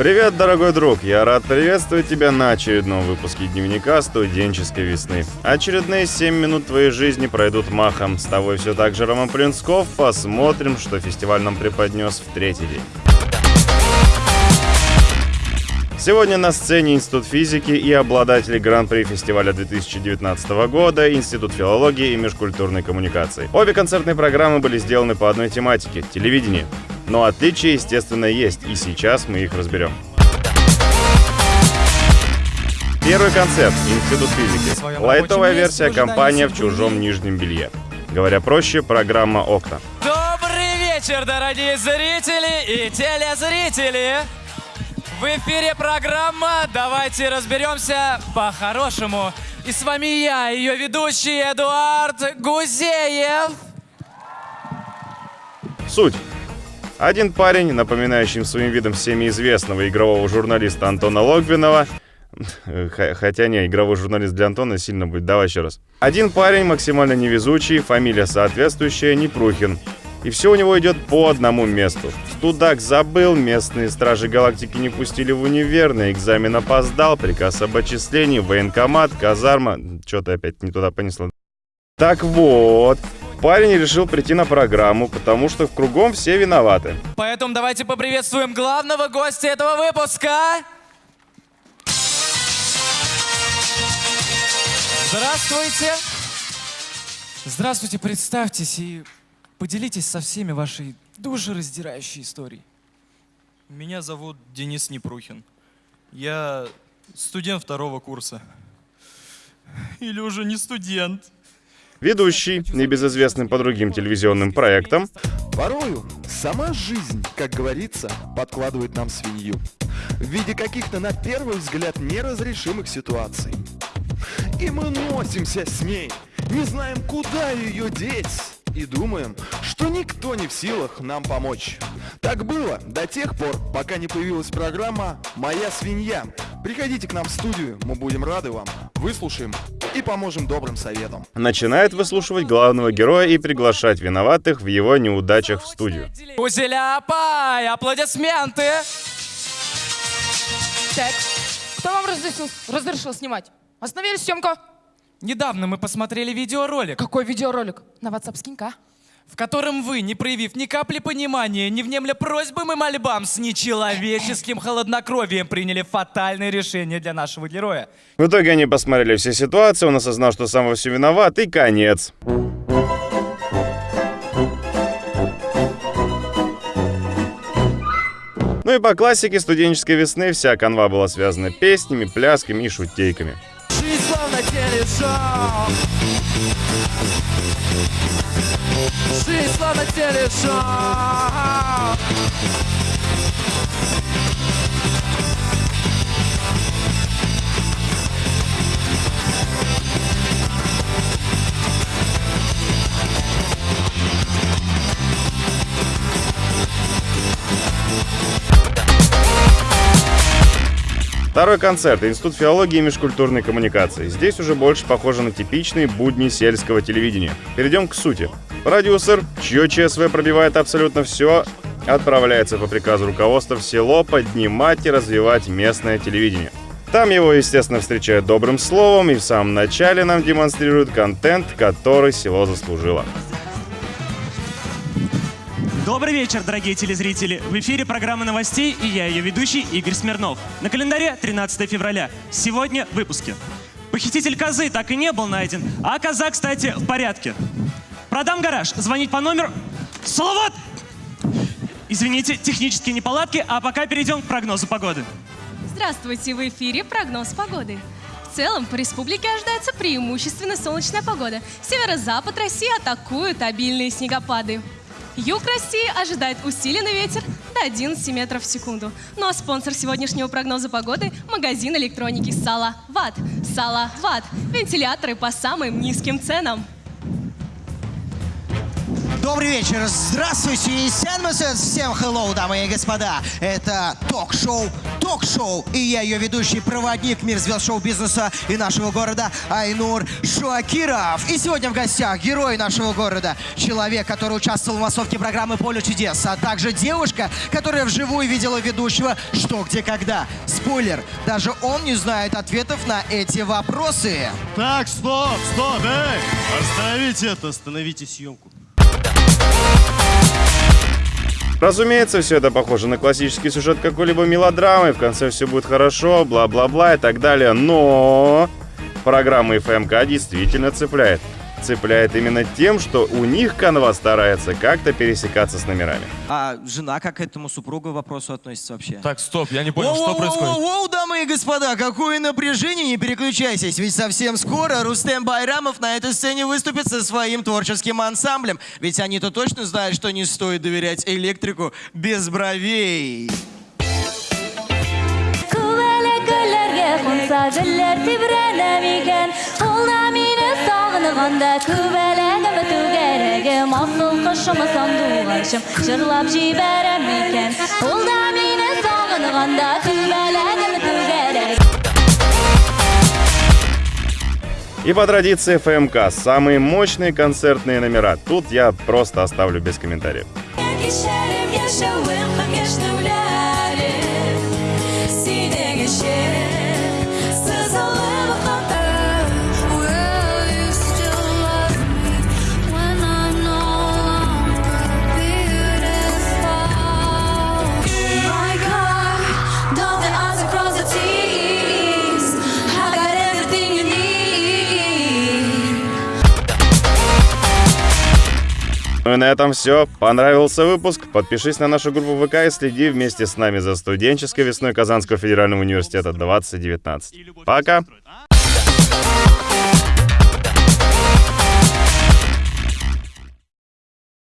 Привет, дорогой друг! Я рад приветствовать тебя на очередном выпуске дневника студенческой весны. Очередные 7 минут твоей жизни пройдут махом. С тобой все так же Роман Плинсков. Посмотрим, что фестиваль нам преподнес в третий день. Сегодня на сцене Институт физики и обладатели Гран-при фестиваля 2019 года Институт филологии и межкультурной коммуникации. Обе концертные программы были сделаны по одной тематике – телевидение. Но отличия, естественно, есть, и сейчас мы их разберем. Первый концерт Институт физики. Лайтовая версия компания в чужом нижнем белье. Говоря проще, программа «Окна». Добрый вечер, дорогие зрители и телезрители! В эфире программа «Давайте разберемся по-хорошему». И с вами я, ее ведущий Эдуард Гузеев. Суть. Один парень, напоминающий своим видом всеми известного игрового журналиста Антона Логвинова, Хотя не, игровой журналист для Антона сильно будет. Давай еще раз. Один парень максимально невезучий, фамилия соответствующая, Непрухин. И все у него идет по одному месту. Студак забыл, местные стражи галактики не пустили в универ, на экзамен опоздал, приказ об отчислении, военкомат, казарма... Что-то опять не туда понесло. Так вот, парень решил прийти на программу, потому что в кругом все виноваты. Поэтому давайте поприветствуем главного гостя этого выпуска. Здравствуйте. Здравствуйте, представьтесь и Поделитесь со всеми вашей душераздирающей историей. Меня зовут Денис Непрухин. Я студент второго курса. Или уже не студент. Ведущий, небезызвестный по другим телевизионным проектам. Порою сама жизнь, как говорится, подкладывает нам свинью. В виде каких-то, на первый взгляд, неразрешимых ситуаций. И мы носимся с ней, не знаем, куда ее деть и думаем, что никто не в силах нам помочь. Так было до тех пор, пока не появилась программа «Моя свинья». Приходите к нам в студию, мы будем рады вам, выслушаем и поможем добрым советом. Начинает выслушивать главного героя и приглашать виноватых в его неудачах в студию. Узеляпай, аплодисменты! Так, кто вам разрешил, разрешил снимать? Остановили съемку. Недавно мы посмотрели видеоролик, Какой видеоролик? На WhatsApp скинь-ка. в котором вы, не проявив ни капли понимания, не внемля просьбам и мольбам, с нечеловеческим холоднокровием приняли фатальное решение для нашего героя. В итоге они посмотрели все ситуации, он осознал, что сам во все виноват, и конец. Ну и по классике студенческой весны вся канва была связана песнями, плясками и шутейками. Телешоу. Жизнь словно телешоу. Второй концерт. Институт филологии и межкультурной коммуникации. Здесь уже больше похоже на типичные будни сельского телевидения. Перейдем к сути. Продюсер, чье ЧСВ пробивает абсолютно все, отправляется по приказу руководства в село поднимать и развивать местное телевидение. Там его, естественно, встречают добрым словом и в самом начале нам демонстрируют контент, который село заслужило. Добрый вечер, дорогие телезрители! В эфире программа новостей и я, ее ведущий Игорь Смирнов. На календаре 13 февраля. Сегодня в выпуске. Похититель козы так и не был найден, а коза, кстати, в порядке. Продам гараж. Звонить по номеру... Салават! Извините, технические неполадки, а пока перейдем к прогнозу погоды. Здравствуйте, в эфире прогноз погоды. В целом, по республике ожидается преимущественно солнечная погода. Северо-запад России атакуют обильные снегопады. Юг России ожидает усиленный ветер до 11 метров в секунду. Ну а спонсор сегодняшнего прогноза погоды – магазин электроники Сала Ват. Сала Ват. Вентиляторы по самым низким ценам. Добрый вечер, здравствуйте всем hello, дамы и господа. Это ток-шоу, ток-шоу, и я ее ведущий, проводник мир звезд шоу-бизнеса и нашего города Айнур Шуакиров. И сегодня в гостях герой нашего города, человек, который участвовал в массовке программы «Поле чудес», а также девушка, которая вживую видела ведущего «Что, где, когда». Спойлер, даже он не знает ответов на эти вопросы. Так, стоп, стоп, эй! Остановите это, остановите съемку. Разумеется, все это похоже на классический сюжет какой-либо мелодрамы, в конце все будет хорошо, бла-бла-бла и так далее, но программа ФМК действительно цепляет. Цепляет именно тем, что у них канва старается как-то пересекаться с номерами. А жена как к этому супругу вопросу относится вообще? Так, стоп, я не понял, что происходит. Воу, дамы и господа, какое напряжение, не переключайтесь, ведь совсем скоро Рустем Байрамов на этой сцене выступит со своим творческим ансамблем, ведь они-то точно знают, что не стоит доверять электрику без бровей. Olna mine sağınıganda Kuvelegime tügerege Masıl kışımı sanduğaşım Şırlap jiberemiken Olna mine sağınıganda Kuvelegime tügerege И по традиции ФМК, самые мощные концертные номера. Тут я просто оставлю без комментариев. Ну и на этом все. Понравился выпуск? Подпишись на нашу группу ВК и следи вместе с нами за студенческой весной Казанского федерального университета 2019. Пока!